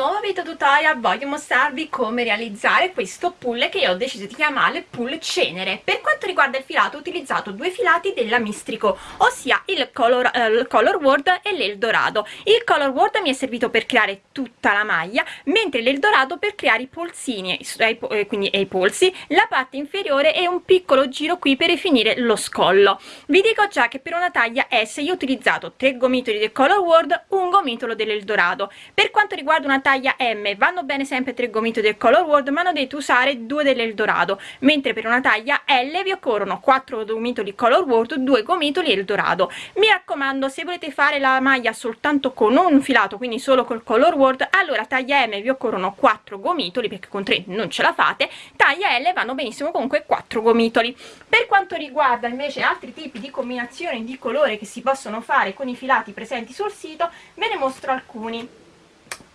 nuovo video tutorial voglio mostrarvi come realizzare questo pull che io ho deciso di chiamare pull cenere. Per quanto riguarda il filato ho utilizzato due filati della Mistrico ossia il Color, eh, il color Word e l'Eldorado. Il Color Word mi è servito per creare tutta la maglia mentre l'Eldorado per creare i polsini eh, quindi i polsi la parte inferiore e un piccolo giro qui per finire lo scollo. Vi dico già che per una taglia S io ho utilizzato tre gomitoli del Color Word un gomitolo dell'Eldorado. Per quanto riguarda una taglia M. Vanno bene sempre tre gomiti del Color World ma non dovete usare due dell'Eldorado mentre per una taglia L vi occorrono 4 gomitoli Color World, 2 gomitoli Eldorado. Mi raccomando se volete fare la maglia soltanto con un filato quindi solo col Color World allora taglia M vi occorrono 4 gomitoli perché con 3 non ce la fate. Taglia L vanno benissimo comunque 4 gomitoli per quanto riguarda invece altri tipi di combinazioni di colore che si possono fare con i filati presenti sul sito ve ne mostro alcuni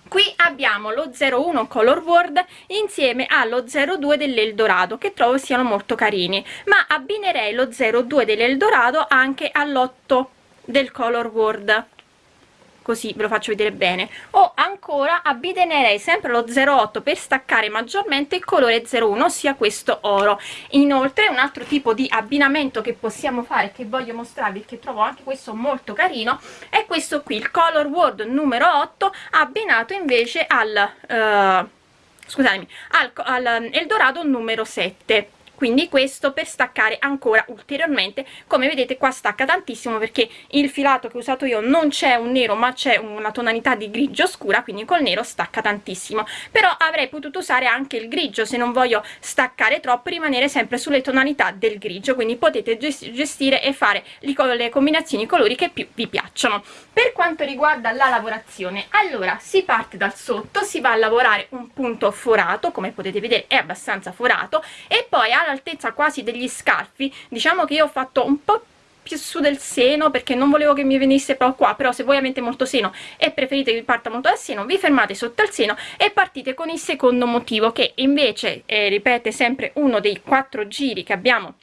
qui abbiamo lo 01 color word insieme allo 02 dell'eldorado che trovo siano molto carini. Ma abbinerei lo 02 dell'eldorado anche all'8 del color word così ve lo faccio vedere bene. O ancora abbinerei sempre lo 08 per staccare maggiormente il colore 01 ossia questo oro. Inoltre un altro tipo di abbinamento che possiamo fare che voglio mostrarvi che trovo anche questo molto carino è questo qui il color word numero 8 abbinato invece al uh, scusatemi al, al eldorado numero 7 quindi questo per staccare ancora ulteriormente. Come vedete qua stacca tantissimo perché il filato che ho usato io non c'è un nero ma c'è una tonalità di grigio scura quindi col nero stacca tantissimo. Però avrei potuto usare anche il grigio se non voglio staccare troppo rimanere sempre sulle tonalità del grigio. Quindi potete gestire e fare le combinazioni colori che più vi piacciono. Per quanto riguarda la lavorazione allora si parte dal sotto si va a lavorare un punto forato come potete vedere è abbastanza forato e poi all'altezza quasi degli scalfi diciamo che io ho fatto un po' più su del seno perché non volevo che mi venisse proprio qua però se voi avete molto seno e preferite che parta molto dal seno vi fermate sotto al seno e partite con il secondo motivo che invece eh, ripete sempre uno dei quattro giri che abbiamo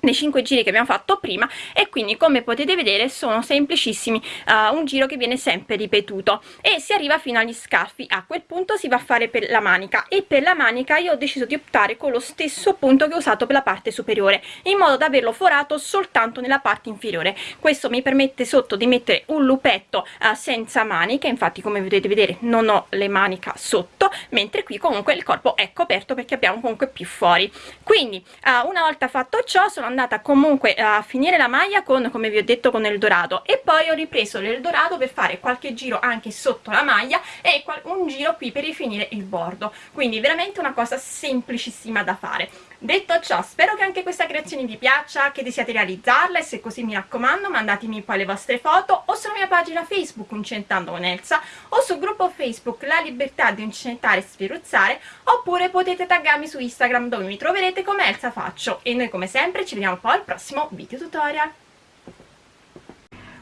nei 5 giri che abbiamo fatto prima e quindi come potete vedere sono semplicissimi uh, un giro che viene sempre ripetuto e si arriva fino agli scarfi. A quel punto si va a fare per la manica e per la manica io ho deciso di optare con lo stesso punto che ho usato per la parte superiore in modo da averlo forato soltanto nella parte inferiore. Questo mi permette sotto di mettere un lupetto uh, senza maniche infatti come potete vedere non ho le manica sotto mentre qui comunque il corpo è coperto perché abbiamo comunque più fuori. Quindi uh, una volta fatto ciò sono andata comunque a finire la maglia con come vi ho detto con il dorato e poi ho ripreso l'eldorado per fare qualche giro anche sotto la maglia e un giro qui per rifinire il bordo. Quindi veramente una cosa semplicissima da fare. Detto ciò spero che anche questa creazione vi piaccia che desiate realizzarla e se così mi raccomando mandatemi poi le vostre foto o sulla mia pagina facebook Incentando con Elsa o sul gruppo facebook La Libertà di Incentare e Sferuzzare oppure potete taggarmi su Instagram dove mi troverete come Elsa Faccio. E noi come sempre ci vediamo poi al prossimo video tutorial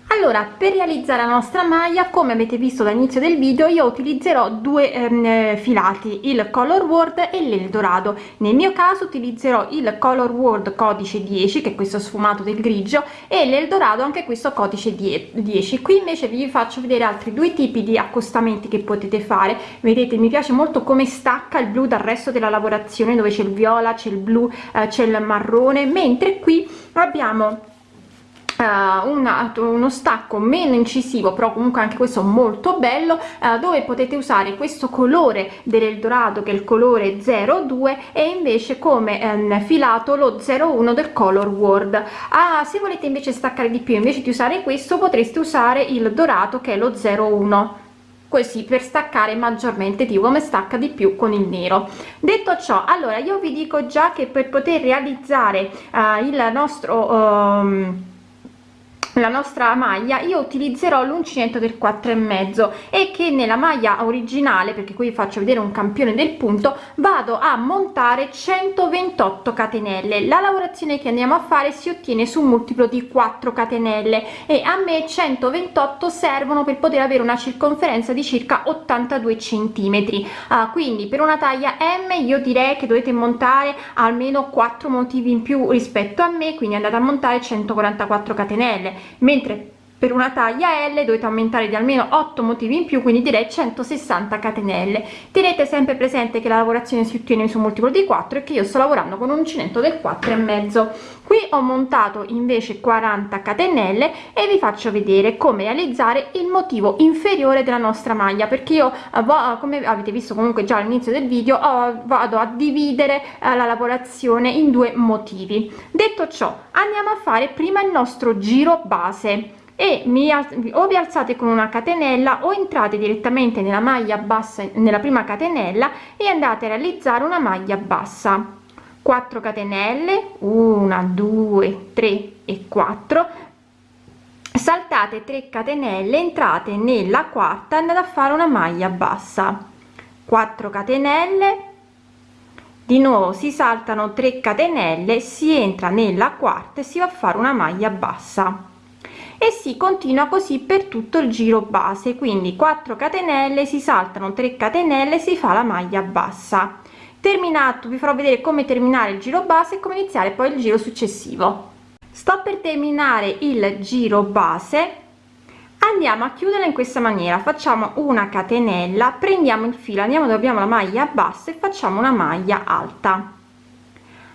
allora per realizzare la nostra maglia come avete visto dall'inizio del video io utilizzerò due ehm, filati il color word e l'eldorado. Nel mio caso utilizzerò il color word codice 10 che è questo sfumato del grigio e l'eldorado anche questo codice 10 qui invece vi faccio vedere altri due tipi di accostamenti che potete fare. Vedete mi piace molto come stacca il blu dal resto della lavorazione dove c'è il viola c'è il blu eh, c'è il marrone mentre qui abbiamo una, uno stacco meno incisivo però comunque anche questo molto bello uh, dove potete usare questo colore dell'eldorado che è il colore 02 e invece come um, filato lo 01 del color word ah, se volete invece staccare di più invece di usare questo potreste usare il dorato che è lo 01 così per staccare maggiormente di come stacca di più con il nero. Detto ciò allora io vi dico già che per poter realizzare uh, il nostro um, la nostra maglia io utilizzerò l'uncinetto del 4 e mezzo e che nella maglia originale perché qui faccio vedere un campione del punto vado a montare 128 catenelle. La lavorazione che andiamo a fare si ottiene su un multiplo di 4 catenelle e a me 128 servono per poter avere una circonferenza di circa 82 centimetri. Uh, quindi per una taglia m io direi che dovete montare almeno 4 motivi in più rispetto a me quindi andate a montare 144 catenelle mentre per una taglia L dovete aumentare di almeno 8 motivi in più quindi direi 160 catenelle. Tenete sempre presente che la lavorazione si ottiene su multiplo di 4 e che io sto lavorando con un uncinetto del 4 e mezzo. Qui ho montato invece 40 catenelle e vi faccio vedere come realizzare il motivo inferiore della nostra maglia perché io eh, come avete visto comunque già all'inizio del video vado a dividere eh, la lavorazione in due motivi. Detto ciò andiamo a fare prima il nostro giro base e mi o vi alzate con una catenella o entrate direttamente nella maglia bassa nella prima catenella e andate a realizzare una maglia bassa. 4 catenelle 1 2 3 e 4 saltate 3 catenelle entrate nella quarta andate a fare una maglia bassa. 4 catenelle. Di nuovo si saltano 3 catenelle si entra nella quarta e si va a fare una maglia bassa e si continua così per tutto il giro base. Quindi 4 catenelle si saltano 3 catenelle si fa la maglia bassa. Terminato vi farò vedere come terminare il giro base e come iniziare poi il giro successivo. Sto per terminare il giro base. Andiamo a chiudere in questa maniera. Facciamo una catenella prendiamo il filo andiamo dove abbiamo la maglia bassa e facciamo una maglia alta.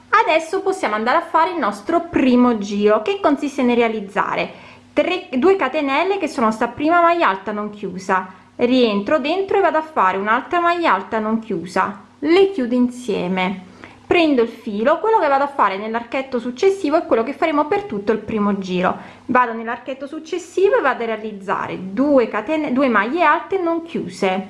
Adesso possiamo andare a fare il nostro primo giro che consiste nel realizzare 3 2 catenelle che sono sta prima maglia alta non chiusa. Rientro dentro e vado a fare un'altra maglia alta non chiusa. Le chiudo insieme. Prendo il filo quello che vado a fare nell'archetto successivo è quello che faremo per tutto il primo giro. Vado nell'archetto successivo e vado a realizzare 2 catene 2 maglie alte non chiuse.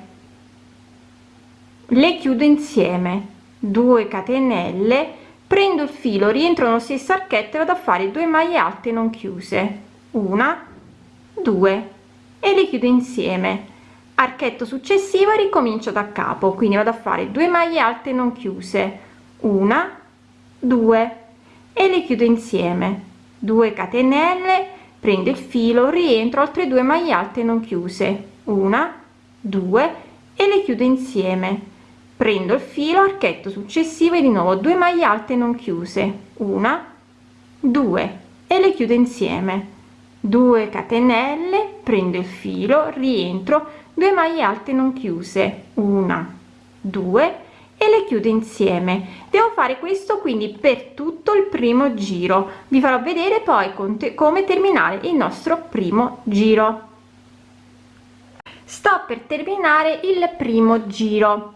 Le chiudo insieme. 2 catenelle. Prendo il filo rientro nello stesso archetto e vado a fare 2 maglie alte non chiuse una due e le chiudo insieme. Archetto successivo e ricomincio da capo quindi vado a fare due maglie alte non chiuse. Una due e le chiudo insieme. 2 catenelle prendo il filo rientro altre due maglie alte non chiuse. Una due e le chiudo insieme. Prendo il filo archetto successivo e di nuovo 2 maglie alte non chiuse. Una due e le chiudo insieme 2 catenelle prendo il filo rientro 2 maglie alte non chiuse una 2 e le chiudo insieme. Devo fare questo quindi per tutto il primo giro. Vi farò vedere poi come terminare il nostro primo giro. Sto per terminare il primo giro.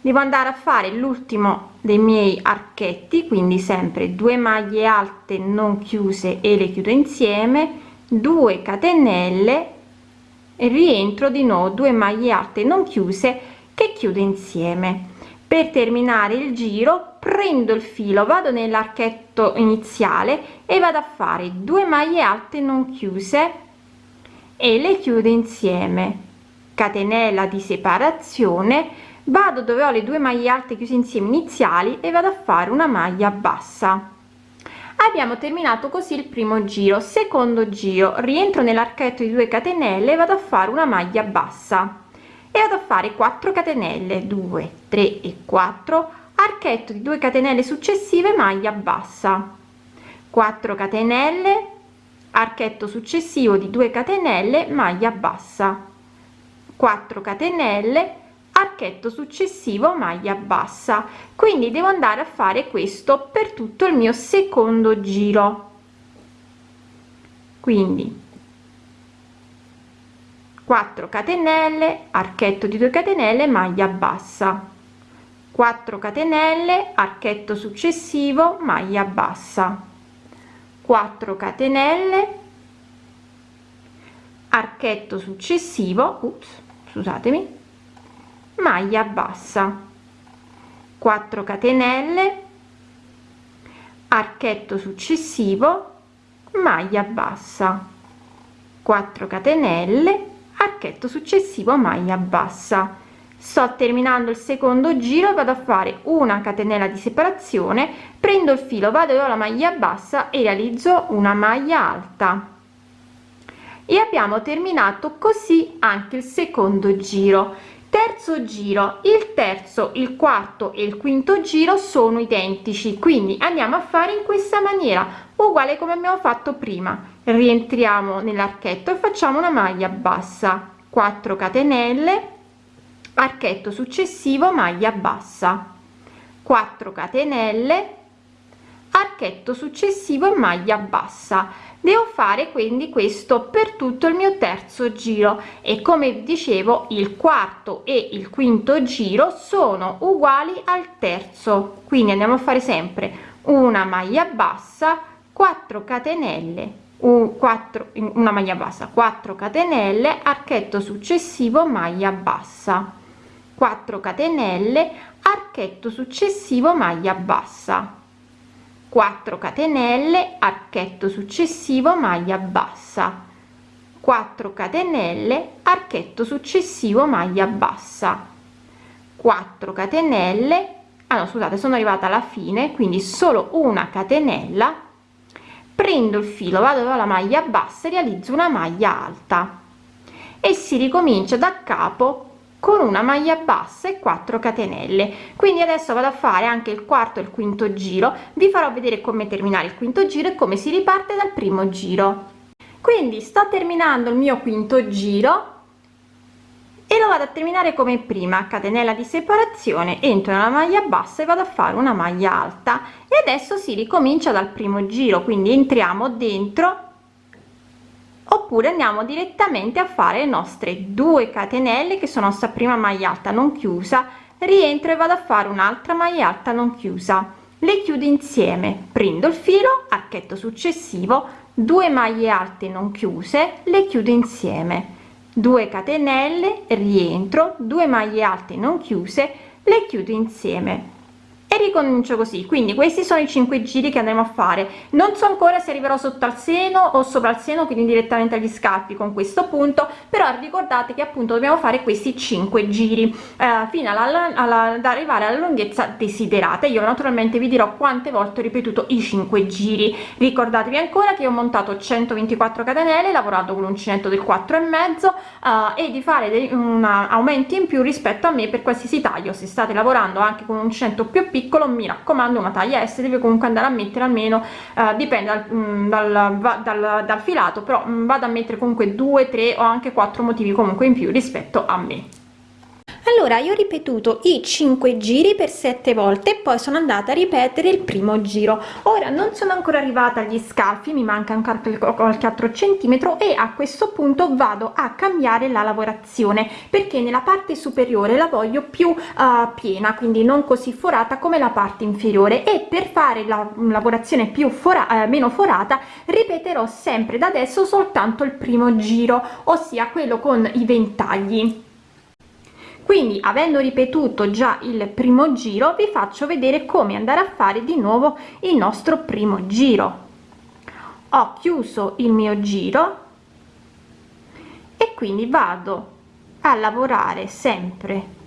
Devo andare a fare l'ultimo dei miei archetti quindi sempre 2 maglie alte non chiuse e le chiudo insieme 2 catenelle e rientro di nuovo 2 maglie alte non chiuse che chiudo insieme. Per terminare il giro prendo il filo vado nell'archetto iniziale e vado a fare 2 maglie alte non chiuse e le chiudo insieme. Catenella di separazione vado dove ho le due maglie alte chiuse insieme iniziali e vado a fare una maglia bassa abbiamo terminato così il primo giro. Secondo giro rientro nell'archetto di 2 catenelle vado a fare una maglia bassa. E vado a fare 4 catenelle 2 3 e 4 archetto di 2 catenelle successive maglia bassa. 4 catenelle archetto successivo di 2 catenelle maglia bassa. 4 catenelle archetto successivo maglia bassa. Quindi devo andare a fare questo per tutto il mio secondo giro. Quindi 4 catenelle archetto di 2 catenelle maglia bassa. 4 catenelle archetto successivo maglia bassa. 4 catenelle archetto successivo ups, scusatemi maglia bassa. 4 catenelle. Archetto successivo maglia bassa. 4 catenelle archetto successivo maglia bassa. Sto terminando il secondo giro vado a fare una catenella di separazione prendo il filo vado alla maglia bassa e realizzo una maglia alta. E abbiamo terminato così anche il secondo giro terzo giro il terzo il quarto e il quinto giro sono identici. Quindi andiamo a fare in questa maniera uguale come abbiamo fatto prima. Rientriamo nell'archetto e facciamo una maglia bassa. 4 catenelle archetto successivo maglia bassa. 4 catenelle archetto successivo maglia bassa devo fare quindi questo per tutto il mio terzo giro e come dicevo il quarto e il quinto giro sono uguali al terzo. Quindi andiamo a fare sempre una maglia bassa 4 catenelle un 4 una maglia bassa 4 catenelle archetto successivo maglia bassa. 4 catenelle archetto successivo maglia bassa 4 catenelle archetto successivo maglia bassa. 4 catenelle archetto successivo maglia bassa. 4 catenelle ah no scusate sono arrivata alla fine quindi solo una catenella. Prendo il filo vado alla maglia bassa e realizzo una maglia alta. E si ricomincia da capo con una maglia bassa e 4 catenelle. Quindi adesso vado a fare anche il quarto e il quinto giro. Vi farò vedere come terminare il quinto giro e come si riparte dal primo giro. Quindi sto terminando il mio quinto giro e lo vado a terminare come prima. Catenella di separazione entro nella maglia bassa e vado a fare una maglia alta. E adesso si ricomincia dal primo giro quindi entriamo dentro oppure andiamo direttamente a fare le nostre due catenelle che sono sta prima maglia alta non chiusa rientro e vado a fare un'altra maglia alta non chiusa. Le chiudo insieme prendo il filo archetto successivo 2 maglie alte non chiuse le chiudo insieme. 2 catenelle rientro 2 maglie alte non chiuse le chiudo insieme e ricomincio così. Quindi questi sono i cinque giri che andremo a fare. Non so ancora se arriverò sotto al seno o sopra il seno quindi direttamente agli scalfi con questo punto però ricordate che appunto dobbiamo fare questi cinque giri eh, fino alla, alla, ad arrivare alla lunghezza desiderata. Io naturalmente vi dirò quante volte ho ripetuto i cinque giri. Ricordatevi ancora che ho montato 124 catenelle lavorato con l'uncinetto del 4 e mezzo eh, e di fare un aumenti in più rispetto a me per qualsiasi taglio. Se state lavorando anche con un uncinetto più piccolo piccolo mi raccomando una taglia S deve comunque andare a mettere almeno eh, dipende dal, mm, dal, dal, dal, filato però mm, vado a mettere comunque 2 3 o anche 4 motivi comunque in più rispetto a me allora io ho ripetuto i 5 giri per 7 volte e poi sono andata a ripetere il primo giro. Ora non sono ancora arrivata agli scalfi mi manca ancora qualche altro centimetro e a questo punto vado a cambiare la lavorazione perché nella parte superiore la voglio più uh, piena quindi non così forata come la parte inferiore. E per fare la lavorazione più fora eh, meno forata ripeterò sempre da adesso soltanto il primo giro ossia quello con i ventagli quindi avendo ripetuto già il primo giro vi faccio vedere come andare a fare di nuovo il nostro primo giro. Ho chiuso il mio giro e quindi vado a lavorare sempre.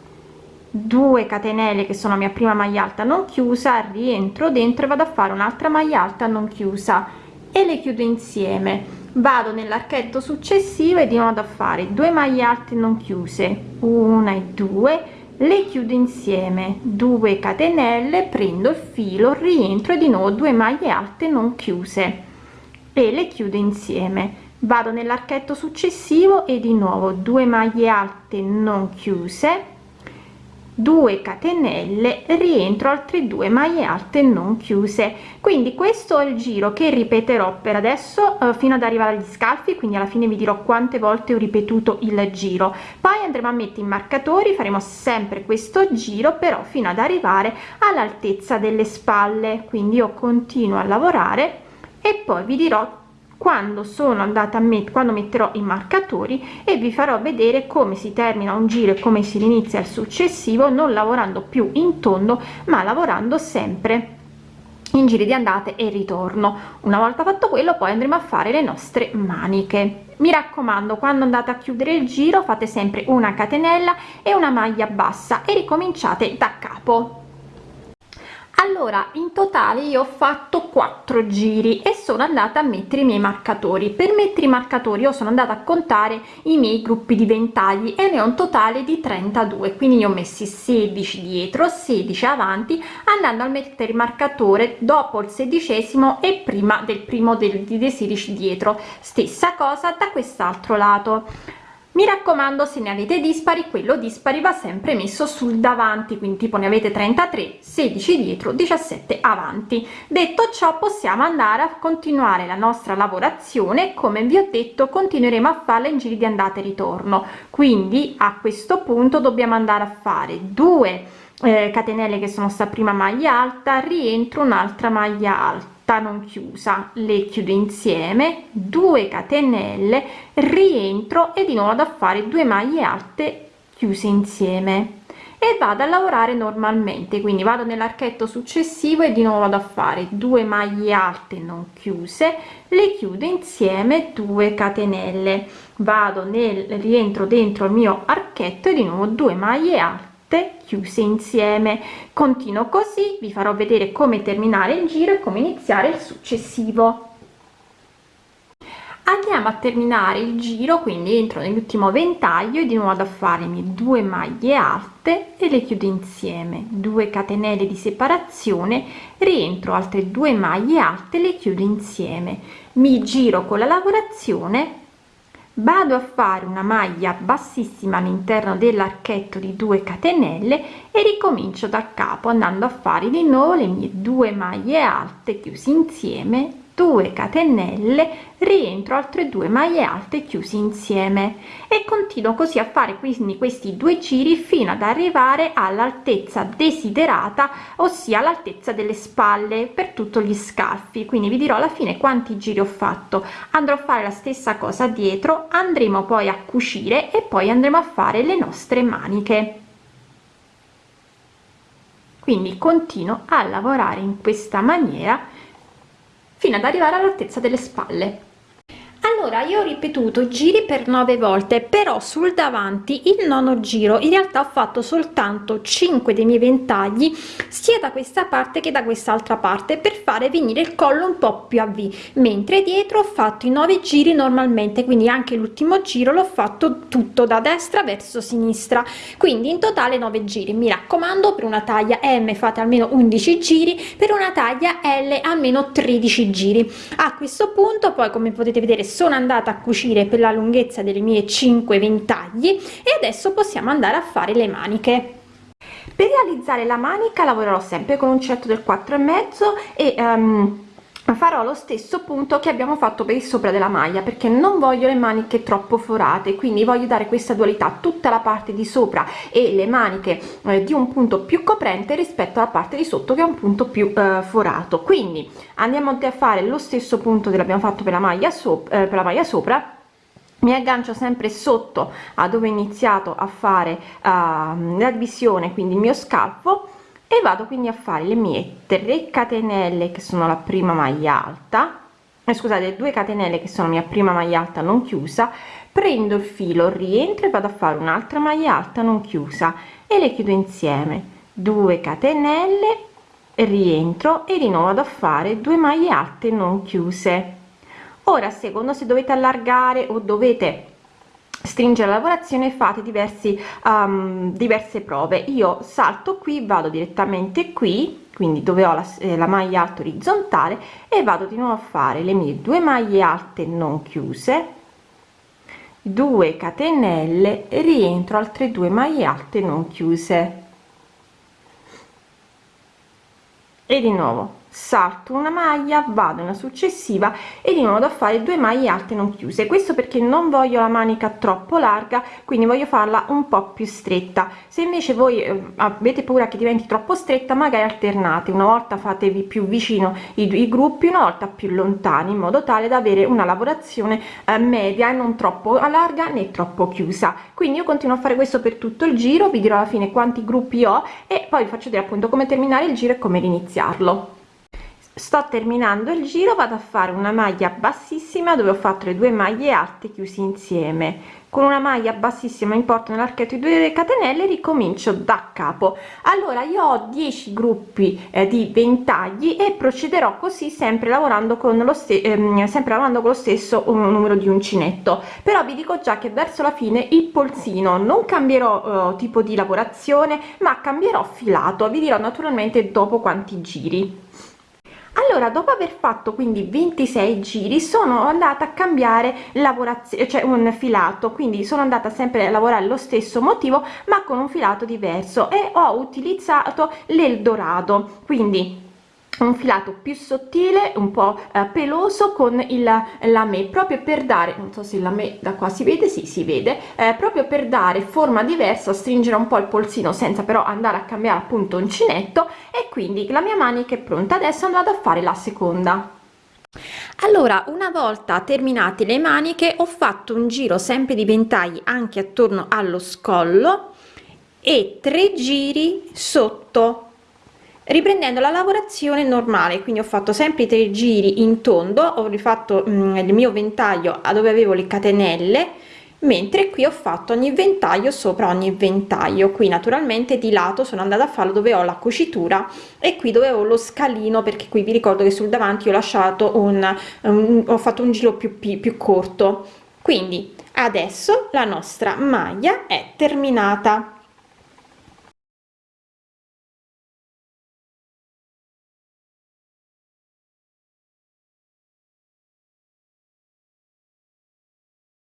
2 catenelle che sono la mia prima maglia alta non chiusa rientro dentro e vado a fare un'altra maglia alta non chiusa e le chiudo insieme vado nell'archetto successivo e di nuovo a fare 2 maglie alte non chiuse. Una e due. Le chiudo insieme. 2 catenelle prendo il filo rientro e di nuovo. 2 maglie alte non chiuse. E le chiudo insieme. Vado nell'archetto successivo e di nuovo. 2 maglie alte non chiuse 2 catenelle rientro altre due maglie alte non chiuse. Quindi questo è il giro che ripeterò per adesso eh, fino ad arrivare agli scalfi quindi alla fine vi dirò quante volte ho ripetuto il giro. Poi andremo a mettere i marcatori faremo sempre questo giro però fino ad arrivare all'altezza delle spalle. Quindi io continuo a lavorare e poi vi dirò quando sono andata a mettere quando metterò i marcatori e vi farò vedere come si termina un giro e come si inizia il successivo non lavorando più in tondo ma lavorando sempre in giri di andate e ritorno. Una volta fatto quello poi andremo a fare le nostre maniche. Mi raccomando quando andate a chiudere il giro fate sempre una catenella e una maglia bassa e ricominciate da capo allora in totale io ho fatto quattro giri e sono andata a mettere i miei marcatori. Per mettere i marcatori io sono andata a contare i miei gruppi di ventagli e ne ho un totale di 32 quindi io ho messi 16 dietro 16 avanti andando a mettere il marcatore dopo il sedicesimo e prima del primo del, dei 16 dietro. Stessa cosa da quest'altro lato mi raccomando se ne avete dispari quello dispari va sempre messo sul davanti quindi tipo ne avete 33 16 dietro 17 avanti. Detto ciò possiamo andare a continuare la nostra lavorazione come vi ho detto continueremo a farla in giri di andata e ritorno. Quindi a questo punto dobbiamo andare a fare due eh, catenelle che sono sta prima maglia alta rientro un'altra maglia alta non chiusa le chiudo insieme 2 catenelle rientro e di nuovo da fare due maglie alte chiuse insieme. E vado a lavorare normalmente quindi vado nell'archetto successivo e di nuovo vado a fare due maglie alte non chiuse le chiudo insieme 2 catenelle. Vado nel rientro dentro il mio archetto e di nuovo due maglie alte chiuse insieme. Continuo così vi farò vedere come terminare il giro e come iniziare il successivo. Andiamo a terminare il giro quindi entro nell'ultimo ventaglio e di nuovo ad mie due maglie alte e le chiudo insieme. 2 catenelle di separazione rientro altre due maglie alte le chiudo insieme. Mi giro con la lavorazione vado a fare una maglia bassissima all'interno dell'archetto di 2 catenelle e ricomincio da capo andando a fare di nuovo le mie due maglie alte chiusi insieme 2 catenelle rientro altre due maglie alte chiusi insieme. E continuo così a fare quindi questi due giri fino ad arrivare all'altezza desiderata ossia l'altezza delle spalle per tutto gli scalfi quindi vi dirò alla fine quanti giri ho fatto. Andrò a fare la stessa cosa dietro andremo poi a cucire e poi andremo a fare le nostre maniche. Quindi continuo a lavorare in questa maniera fino ad arrivare all'altezza delle spalle allora io ho ripetuto giri per nove volte però sul davanti il nono giro in realtà ho fatto soltanto 5 dei miei ventagli sia da questa parte che da quest'altra parte per fare venire il collo un po più a v. Mentre dietro ho fatto i nove giri normalmente quindi anche l'ultimo giro l'ho fatto tutto da destra verso sinistra. Quindi in totale 9 giri. Mi raccomando per una taglia m fate almeno 11 giri per una taglia l almeno 13 giri. A questo punto poi come potete vedere sono andata a cucire per la lunghezza delle mie 5 ventagli e adesso possiamo andare a fare le maniche. Per realizzare la manica lavorerò sempre con un uncinetto del 4 e mezzo e um, farò lo stesso punto che abbiamo fatto per il sopra della maglia perché non voglio le maniche troppo forate quindi voglio dare questa dualità tutta la parte di sopra e le maniche eh, di un punto più coprente rispetto alla parte di sotto che è un punto più eh, forato. Quindi andiamo a fare lo stesso punto che l'abbiamo fatto per la maglia sopra eh, per la maglia sopra. Mi aggancio sempre sotto a dove ho iniziato a fare uh, la divisione quindi il mio scalfo e vado quindi a fare le mie 3 catenelle che sono la prima maglia alta. Eh, scusate 2 catenelle che sono mia prima maglia alta non chiusa. Prendo il filo rientro e vado a fare un'altra maglia alta non chiusa. E le chiudo insieme. 2 catenelle rientro e di nuovo vado a fare due maglie alte non chiuse. Ora secondo se dovete allargare o dovete stringere la lavorazione fate diversi um, diverse prove. Io salto qui vado direttamente qui quindi dove ho la, eh, la maglia alta orizzontale e vado di nuovo a fare le mie due maglie alte non chiuse 2 catenelle rientro altre due maglie alte non chiuse. E di nuovo salto una maglia vado nella successiva e di nuovo da fare due maglie alte non chiuse questo perché non voglio la manica troppo larga quindi voglio farla un po più stretta. Se invece voi eh, avete paura che diventi troppo stretta magari alternate. Una volta fatevi più vicino i, i gruppi una volta più lontani in modo tale da avere una lavorazione eh, media e non troppo larga né troppo chiusa. Quindi io continuo a fare questo per tutto il giro vi dirò alla fine quanti gruppi ho e poi vi faccio vedere appunto come terminare il giro e come iniziarlo sto terminando il giro vado a fare una maglia bassissima dove ho fatto le due maglie alte chiusi insieme. Con una maglia bassissima in porto nell'archetto di 2 catenelle ricomincio da capo. Allora io ho 10 gruppi eh, di ventagli e procederò così sempre lavorando con lo stesso ehm, sempre lavorando con lo stesso numero di uncinetto. Però vi dico già che verso la fine il polsino non cambierò eh, tipo di lavorazione ma cambierò filato. Vi dirò naturalmente dopo quanti giri allora dopo aver fatto quindi 26 giri sono andata a cambiare lavorazione cioè un filato. Quindi sono andata sempre a lavorare lo stesso motivo ma con un filato diverso. E ho utilizzato l'eldorado. Quindi un filato più sottile un po eh, peloso con il lame proprio per dare non so se la me da qua si vede sì si vede eh, proprio per dare forma diversa stringere un po il polsino senza però andare a cambiare appunto uncinetto e quindi la mia manica è pronta. Adesso andrò a fare la seconda. Allora una volta terminate le maniche ho fatto un giro sempre di ventagli anche attorno allo scollo e tre giri sotto riprendendo la lavorazione normale quindi ho fatto sempre i tre giri in tondo ho rifatto mm, il mio ventaglio a dove avevo le catenelle mentre qui ho fatto ogni ventaglio sopra ogni ventaglio. Qui naturalmente di lato sono andata a farlo dove ho la cucitura e qui dove ho lo scalino perché qui vi ricordo che sul davanti ho lasciato un, un ho fatto un giro più, più, più corto. Quindi adesso la nostra maglia è terminata